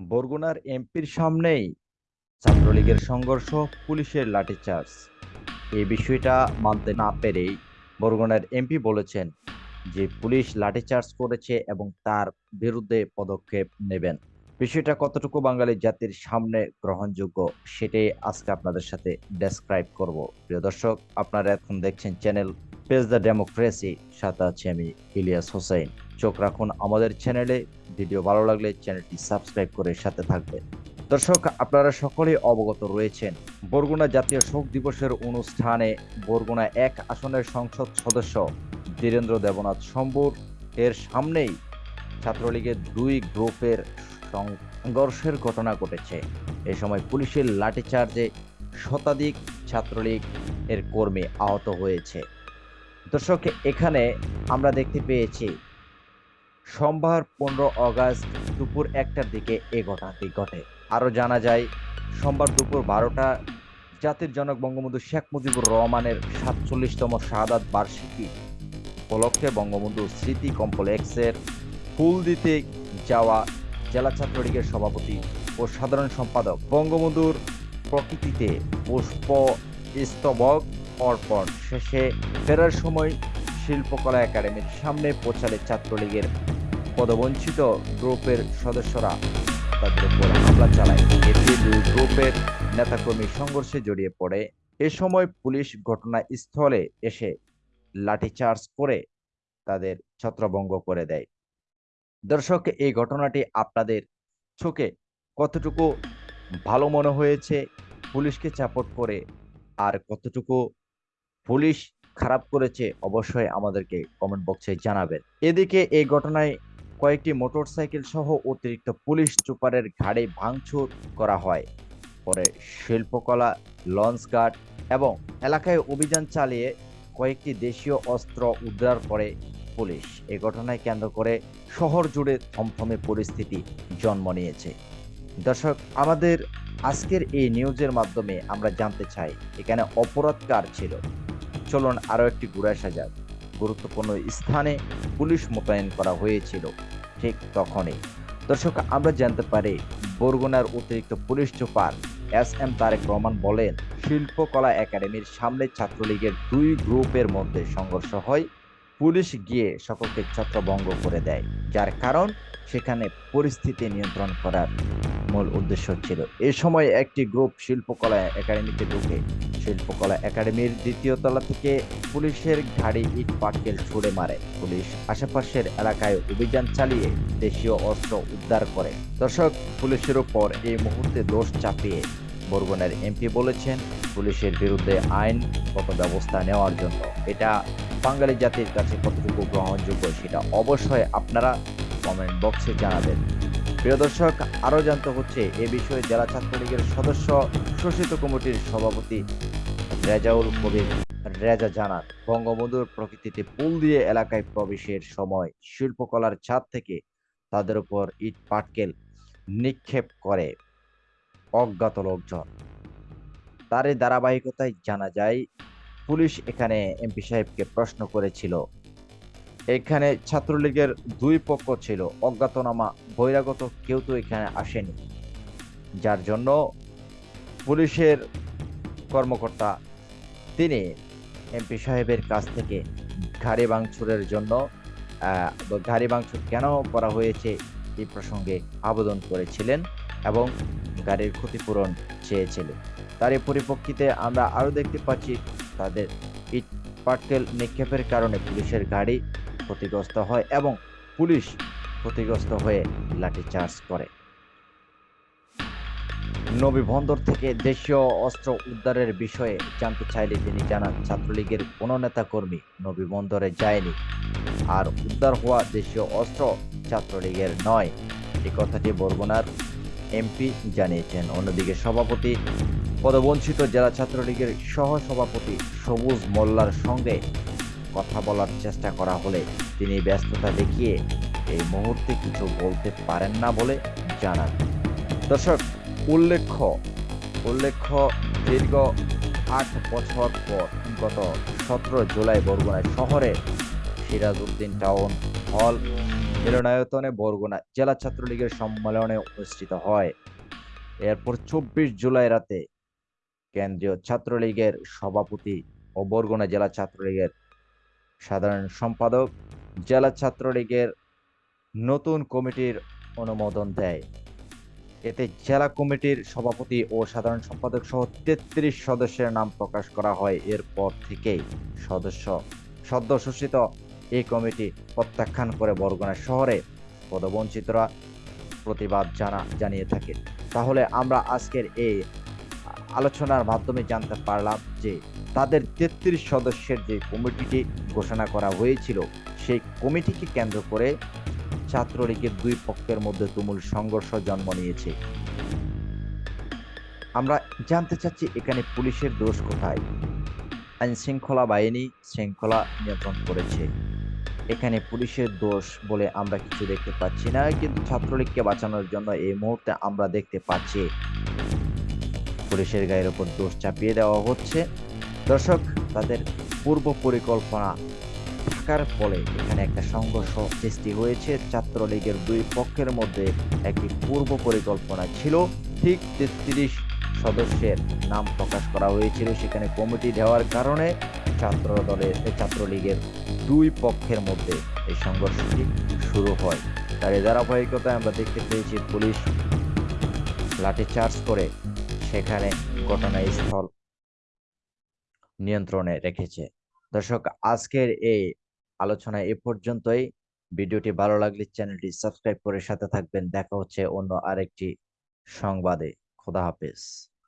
বরগুনার এমপির সামনেই ছাত্রলীগের সংঘর্ষ, পুলিশের লাঠিচার্জ। এই বিষয়টা মানতে না পেরেই বরগুনার এমপি বলেছেন যে, পুলিশ লাঠিচার্জ করেছে এবং তার বিরুদ্ধে পদক্ষেপ নেবেন। বিষয়টা কতটুকু বাঙালি জাতির সামনে গ্রহণযোগ্য সেটাই আজকে আপনাদের সাথে ডেসক্রাইব করব। প্রিয় দর্শক, আপনারা এখন দেখছেন চ্যানেল পেজ দ্য ডেমোক্রেসি সাথে আছে আমি ইলিয়াস হোসেন। চোখ রাখুন আমাদের চ্যানেলে ভিডিও ভালো লাগলে চ্যানেলটি সাবস্ক্রাইব করে সাথে থাকবেন। দর্শক, আপনারা সকলেই অবগত রয়েছেন, বরগুনা জাতীয় শোক দিবসের অনুষ্ঠানে বরগুনা এক আসনের সংসদ সদস্য বীরেন্দ্র দেবনাথ শম্ভুর এর সামনেই ছাত্রলীগের দুই গ্রুপের সংঘর্ষের ঘটনা ঘটেছে। এ সময় পুলিশের লাঠিচার্জে শতাধিক ছাত্রলীগ এর কর্মী আহত হয়েছে। দর্শক, এখানে আমরা দেখতে পেয়েছি, সোমবার পনেরো অগাস্ট দুপুর একটার দিকে এ ঘটনাটি ঘটে। আরও জানা যায়, সোমবার দুপুর বারোটা জাতির জনক বঙ্গবন্ধু শেখ মুজিবুর রহমানের সাতচল্লিশতম শাহাদাত বার্ষিকী উপলক্ষে বঙ্গবন্ধু স্মৃতি কমপ্লেক্সের ফুল দিতে যাওয়া জেলা ছাত্রলীগের সভাপতি ও সাধারণ সম্পাদক বঙ্গবন্ধুর প্রকৃতিতে পুষ্প স্তবক অর্পণ। শেষে ফেরার সময় শিল্পকলা একাডেমির সামনে পৌঁছালে ছাত্রলীগের পদবঞ্চিত গ্রুপের সদস্যরা তাদের উপর হামলা চালায়। এতে দুই গ্রুপের নেতাকর্মী সংঘর্ষে জড়িয়ে পড়ে। এ সময় পুলিশ ঘটনাস্থলে এসে লাঠিচার্জ করে তাদের ছত্রভঙ্গ করে দেয়। দর্শক, এই ঘটনাটি আপনাদের চোখে কতটুকু ভালো মনে হয়েছে, পুলিশকে চাপট করে আর কতটুকু পুলিশ খারাপ করেছে, অবশ্যই আমাদেরকে কমেন্ট বক্সে জানাবেন। এদিকে এই ঘটনায় কয়েকটি মোটরসাইকেল সহ অতিরিক্ত পুলিশ চুপারের ঘাড়ে ভাঙচুর করা হয়। পরে শিল্পকলা, লঞ্চ গার্ড এবং এলাকায় অভিযান চালিয়ে কয়েকটি দেশীয় অস্ত্র উদ্ধার করে পুলিশ এ ঘটনায় কেন্দ্র করে শহর জুড়ে থমথমে পরিস্থিতি জন্ম নিয়েছে। দর্শক, আমাদের আজকের এই নিউজের মাধ্যমে আমরা জানতে চাই, এখানে অপরাধ কার ছিল? চলুন আরও একটি ঘুরে আসা যাক। গুরুত্বপূর্ণ স্থানে পুলিশ মোতায়েন করা হয়েছিল ঠিক তখনই। দর্শক, আমরা জানতে পারি, বরগুনার অতিরিক্ত police super S M Tarek Rahman বলেন, শিল্পকলা একাডেমির সামনে ছাত্রলীগের দুই গ্রুপের মধ্যে সংঘর্ষ হয়। পুলিশ গিয়ে সকলকে ছত্রভঙ্গ করে দেয়। যার কারণ সেখানে পরিস্থিতি নিয়ন্ত্রণ করার মূল উদ্দেশ্য ছিল। এ সময় একটি গ্রুপ শিল্পকলা একাডেমিতে ঢুকে। শিল্পকলা একাডেমির দ্বিতীয় তলা থেকে পুলিশের গাড়ি ইট পাটকেল ছুড়ে মারে। পুলিশ আশেপাশের এলাকায় অভিযান চালিয়ে দেশীয় অস্ত্র উদ্ধার করে। দর্শক, পুলিশের ওপর এই মুহূর্তে দোষ চাপিয়ে বরগুনার এমপি বলেছেন, পুলিশের বিরুদ্ধে আইনগত ব্যবস্থা নেওয়ার জন্য। এটা বাঙালি জাতির কাছে কতটুকু গ্রহণযোগ্য সেটা অবশ্যই আপনারা কমেন্ট বক্সে জানাবেন। প্রিয় দর্শক, আরও জানতে হচ্ছে, এ বিষয়ে জেলা ছাত্রলীগের সদস্য শোষিত কমিটির সভাপতি রেজাউল কবির রেজা জানান, বঙ্গবন্ধুর প্রকৃতিতে পুল দিয়ে এলাকায় প্রবেশের সময় শিল্পকলার ছাদ থেকে তাদের উপর ইট পাটকেল নিক্ষেপ করে অজ্ঞাত লোকজন। তার এই ধারাবাহিকতায় জানা যায় পুলিশ এখানে এমপি সাহেবকে প্রশ্ন করেছিল। এখানে ছাত্রলীগের দুই পক্ষ ছিল, অজ্ঞাতনামা, বহিরাগত কেউ তো এখানে আসেনি। যার জন্য পুলিশের কর্মকর্তা, তিনি এমপি সাহেবের কাছ থেকে ঘাড়ি ভাঙচুরের জন্য ঘাড়ি ভাঙচুর কেন করা হয়েছে এই প্রসঙ্গে আবেদন করেছিলেন এবং গাড়ির ক্ষতিপূরণ চেয়েছিলেন তার পরিপ্রেক্ষিতে আমরা আরও দেখতে পাচ্ছি তাদের ইট পাটকেল নিক্ষেপের কারণে পুলিশের গাড়ি ক্ষতিগ্রস্ত হয় এবং পুলিশ ক্ষতিগ্রস্ত হয়ে লাঠিচার্জ করে। নবী বন্দর থেকে দেশীয় অস্ত্র উদ্ধারের বিষয়ে জানতে চাইলে তিনি জানান, ছাত্রলীগের কোনো নেতা কর্মী নবী বন্দরে যায়নি। আর উদ্ধার হওয়া দেশীয় অস্ত্র ছাত্রলীগের নয়। এই কথাটি বরগুনার এমপি জানিয়েছেন। অন্যদিকে সভাপতি পদবঞ্চিত জেলা ছাত্রলীগের সহ সভাপতি সবুজ মোল্লার সঙ্গে কথা বলার চেষ্টা করা হলে তিনি ব্যস্ততা দেখিয়ে এই মুহূর্তে কিছু বলতে পারেন না বলে জানান। দর্শক, উল্লেখ্য উল্লেখ্য দীর্ঘ আট বছর পর গত সতেরো জুলাই বরগুনা শহরে সিরাজউদ্দিন টাউন হল মিলনায়তনে বরগুনা জেলা ছাত্রলীগের সম্মেলনে অনুষ্ঠিত হয়। এরপর চব্বিশ জুলাই রাতে কেন্দ্রীয় ছাত্রলীগের সভাপতি ও বরগুনা জেলা ছাত্রলীগের সাধারণ সম্পাদক, জেলা ছাত্রলীগের নতুন কমিটির অনুমোদন দেয়। এতে জেলা কমিটির সভাপতি ও সাধারণ সম্পাদক সহ তেত্রিশ সদস্যের নাম প্রকাশ করা হয়। এরপর থেকেই সদস্য, সদ্যশোষিত এই কমিটি প্রত্যাখ্যান করে বরগুনা শহরে পদবঞ্চিতরা প্রতিবাদ জানা, জানিয়ে থাকে। তাহলে আমরা আজকের এই আলোচনার মাধ্যমে জানতে পারলাম যে তাদের তেত্রিশ সদস্যের যে কমিটিটি ঘোষণা করা হয়েছিল, সেই কমিটিকে কেন্দ্র করে ছাত্রলীগের দুই পক্ষের মধ্যে তুমুল সংঘর্ষ জন্ম নিয়েছে। আমরা জানতে চাচ্ছি এখানে পুলিশের দোষ কোথায়? আইন শৃঙ্খলা বাহিনী শৃঙ্খলা নিয়ন্ত্রণ করেছে। এখানে পুলিশের দোষ বলে আমরা কিছু দেখতে পাচ্ছি না, কিন্তু ছাত্রলীগকে বাঁচানোর জন্য এই মুহূর্তে আমরা দেখতে পাচ্ছি পুলিশের গায়ের উপর দোষ চাপিয়ে দেওয়া হচ্ছে। দর্শক, তাদের পূর্ব পরিকল্পনা থাকার ফলে এখানে একটা সংঘর্ষ সৃষ্টি হয়েছে। ছাত্রলীগের দুই পক্ষের মধ্যে একটি পূর্ব পরিকল্পনা ছিল। ঠিক তেত্রিশ সদস্যের নাম প্রকাশ করা হয়েছিল সেখানে কমিটি দেওয়ার কারণে। ছাত্র দলের ছাত্রলীগের দুই পক্ষের মধ্যে এই সংঘর্ষটি শুরু হয়। তার ধারাবাহিকতায় আমরা দেখতে পেয়েছি, পুলিশ লাঠিচার্জ করে সেখানে ঘটনাস্থল নিয়ন্ত্রণে রেখেছে। দর্শক, আজকের এই আলোচনা এ পর্যন্তই। ভিডিওটি ভালো লাগলে চ্যানেলটি সাবস্ক্রাইব করে সাথে থাকবেন। দেখা হচ্ছে অন্য আরেকটি সংবাদে। খোদা হাফেজ।